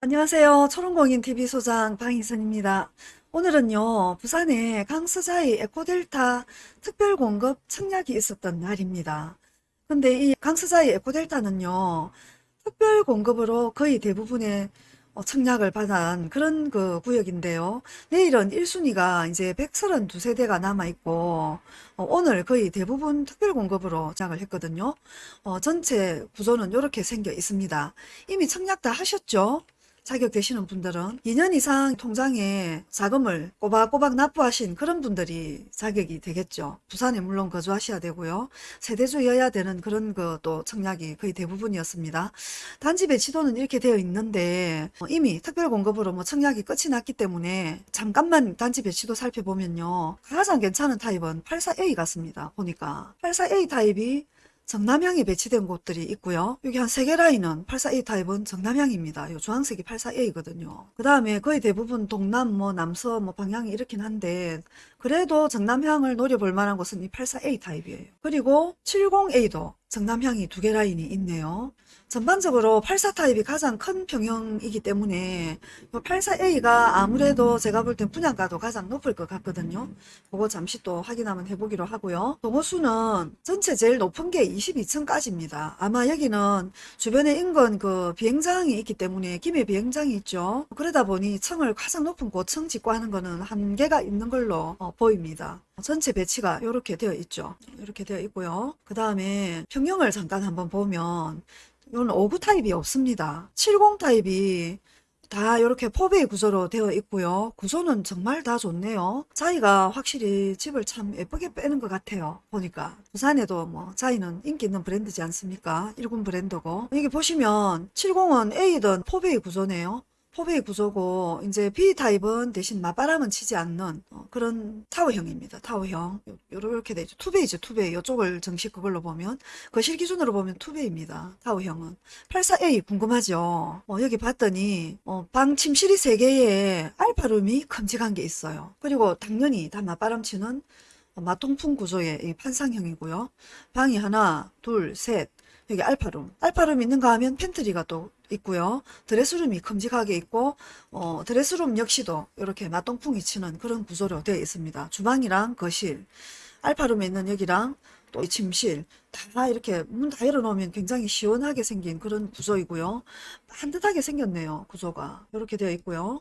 안녕하세요. 초롱공인TV 소장 방희선입니다. 오늘은요, 부산에 강서자이 에코델타 특별공급 청약이 있었던 날입니다. 근데 이 강서자이 에코델타는요, 특별공급으로 거의 대부분의 어, 청약을 받은 그런 그 구역인데요. 내일은 1순위가 이제 132세대가 남아있고, 어, 오늘 거의 대부분 특별공급으로 청약을 했거든요. 어, 전체 구조는 이렇게 생겨 있습니다. 이미 청약 다 하셨죠? 자격되시는 분들은 2년 이상 통장에 자금을 꼬박꼬박 납부하신 그런 분들이 자격이 되겠죠. 부산에 물론 거주하셔야 되고요. 세대주여야 되는 그런 것도 청약이 거의 대부분이었습니다. 단지 배치도는 이렇게 되어 있는데 어, 이미 특별공급으로 뭐 청약이 끝이 났기 때문에 잠깐만 단지 배치도 살펴보면요. 가장 괜찮은 타입은 84A 같습니다. 보니까 84A 타입이 정남향이 배치된 곳들이 있고요. 여기 한 세 개 라인은 84A 타입은 정남향입니다. 요 주황색이 84A거든요. 그 다음에 거의 대부분 동남, 뭐 남서, 뭐 방향이 이렇긴 한데 그래도 정남향을 노려볼 만한 곳은 이 84A 타입이에요. 그리고 70A도 정남향이 두 개 라인이 있네요. 전반적으로 84 타입이 가장 큰 평형이기 때문에 84A가 아무래도 제가 볼 땐 분양가도 가장 높을 것 같거든요. 그거 잠시 또 확인 한번 해보기로 하고요. 동호수는 전체 제일 높은 게 22층까지입니다. 아마 여기는 주변에 인근 그 비행장이 있기 때문에 김해 비행장이 있죠. 그러다 보니 층을 가장 높은 고층 짓고 하는 거는 한계가 있는 걸로 어, 보입니다. 전체 배치가 이렇게 되어 있죠. 이렇게 되어 있고요. 그 다음에 평형을 잠깐 한번 보면 이건 59 타입이 없습니다. 70 타입이 다 이렇게 포베이 구조로 되어 있고요. 구조는 정말 다 좋네요. 자이가 확실히 집을 참 예쁘게 빼는 것 같아요. 보니까 부산에도 뭐 자이는 인기 있는 브랜드지 않습니까? 1군 브랜드고 여기 보시면 70은 A든 포베이 구조네요. 포베이 구조고 이제 B타입은 대신 맞바람은 치지 않는 어, 그런 타워형입니다. 타워형 요렇게 되죠. Two bay죠. Two bay 이쪽을 정식 그걸로 보면 거실 기준으로 보면 two bay입니다. 타워형은 84A 궁금하죠. 어, 여기 봤더니 어, 방 침실이 3개에 alpha room이 큼직한 게 있어요. 그리고 당연히 다 맞바람 치는 맞통풍 구조의 판상형이고요. 방이 하나, 둘, 셋, 여기 알파룸. 알파룸 있는가 하면 팬트리가 또 있고요. 드레스룸이 큼직하게 있고 어, 드레스룸 역시도 이렇게 맞통풍이 치는 그런 구조로 되어 있습니다. 주방이랑 거실, 알파룸에 있는 여기랑 또 침실 다 이렇게 문 다 열어놓으면 굉장히 시원하게 생긴 그런 구조이고요. 반듯하게 생겼네요. 구조가 이렇게 되어 있고요.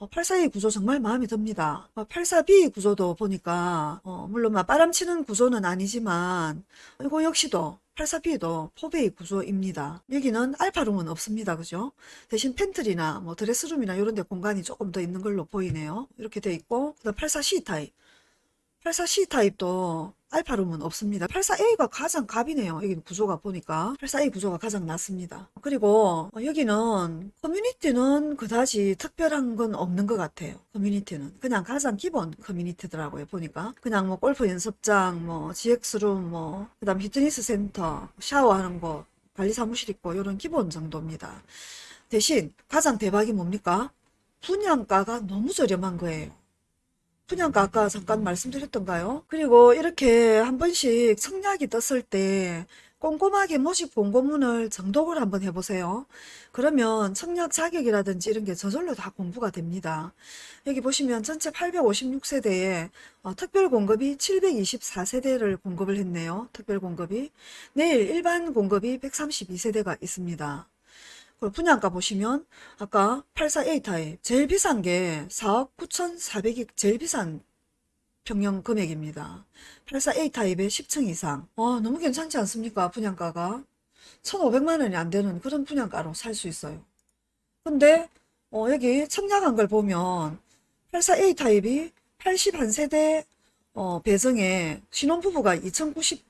어, 84A 구조 정말 마음에 듭니다. 어, 84B 구조도 보니까 어, 물론 바람치는 구조는 아니지만 이거 역시도 84B도 포베이 구조입니다. 여기는 알파룸은 없습니다. 그죠? 대신 팬트리나 뭐 드레스룸이나 이런 데 공간이 조금 더 있는 걸로 보이네요. 이렇게 돼 있고 그다음 84C 타입 84C 타입도 알파룸은 없습니다. 84A가 가장 갑이네요. 여기 구조가 보니까 84A 구조가 가장 낫습니다. 그리고 여기는 커뮤니티는 그다지 특별한 건 없는 것 같아요. 커뮤니티는 그냥 가장 기본 커뮤니티더라고요. 보니까 그냥 뭐 골프 연습장, 뭐 GX룸, 뭐 그다음 피트니스 센터, 샤워하는 곳, 관리 사무실 있고 이런 기본 정도입니다. 대신 가장 대박이 뭡니까? 분양가가 너무 저렴한 거예요. 분양가 아까 잠깐 말씀드렸던가요? 그리고 이렇게 한 번씩 청약이 떴을 때 꼼꼼하게 모집 공고문을 정독을 한번 해보세요. 그러면 청약 자격이라든지 이런 게 저절로 다 공부가 됩니다. 여기 보시면 전체 856세대에 어, 특별 공급이 724세대를 공급을 했네요. 특별 공급이. 내일 일반 공급이 132세대가 있습니다. 그리고 분양가 보시면 아까 84A 타입 제일 비싼 게 4억 9,400이 제일 비싼 평형 금액입니다. 84A 타입의 10층 이상. 와 너무 괜찮지 않습니까? 분양가가 1,500만 원이 안 되는 그런 분양가로 살 수 있어요. 근데 어, 여기 청약한 걸 보면 84A 타입이 81세대 어, 배정에 신혼부부가 2,090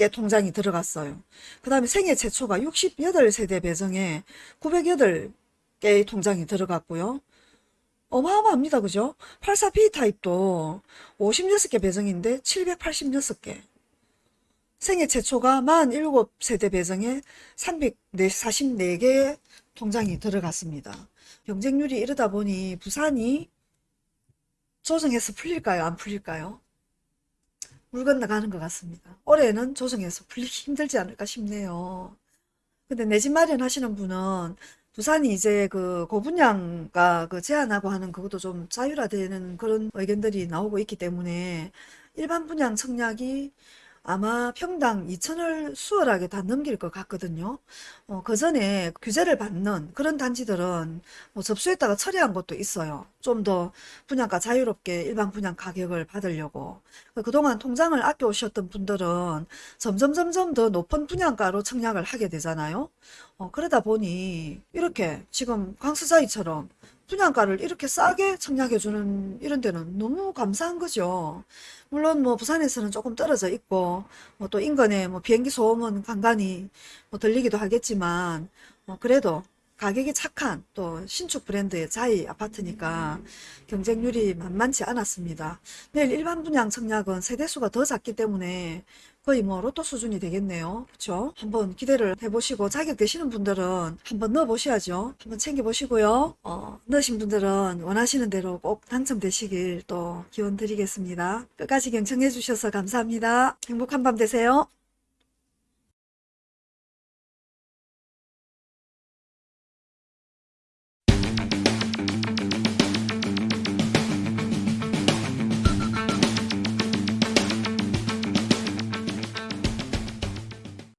개 통장이 들어갔어요. 그 다음에 생애 최초가 68세대 배정에 908개의 통장이 들어갔고요. 어마어마합니다. 그죠? 84B 타입도 56개 배정인데 786개. 생애 최초가 47세대 배정에 344개 통장이 들어갔습니다. 경쟁률이 이러다 보니 부산이 조정해서 풀릴까요? 안 풀릴까요? 물 건너가는 것 같습니다. 올해는 조정해서 풀리기 힘들지 않을까 싶네요. 근데 내 집 마련하시는 분은 부산이 이제 그 고분양가 그 제한하고 하는 그것도 좀 자율화되는 그런 의견들이 나오고 있기 때문에 일반 분양 청약이 아마 평당 2천을 수월하게 다 넘길 것 같거든요. 어, 그 전에 규제를 받는 그런 단지들은 뭐 접수했다가 처리한 것도 있어요. 좀 더 분양가 자유롭게 일반 분양 가격을 받으려고. 그동안 통장을 아껴 오셨던 분들은 점점 점점 더 높은 분양가로 청약을 하게 되잖아요. 어, 그러다 보니 이렇게 지금 광수사이처럼 분양가를 이렇게 싸게 청약해주는 이런 데는 너무 감사한 거죠. 물론 뭐 부산에서는 조금 떨어져 있고 뭐 또 인근에 뭐 비행기 소음은 간간히 뭐 들리기도 하겠지만 뭐 그래도 가격이 착한 또 신축 브랜드의 자이 아파트니까 경쟁률이 만만치 않았습니다. 내일 일반 분양 청약은 세대수가 더 작기 때문에 거의 뭐 로또 수준이 되겠네요. 그렇죠? 한번 기대를 해보시고 자격 되시는 분들은 한번 넣어보셔야죠. 한번 챙겨보시고요. 어, 넣으신 분들은 원하시는 대로 꼭 당첨되시길 또 기원 드리겠습니다. 끝까지 경청해 주셔서 감사합니다. 행복한 밤 되세요.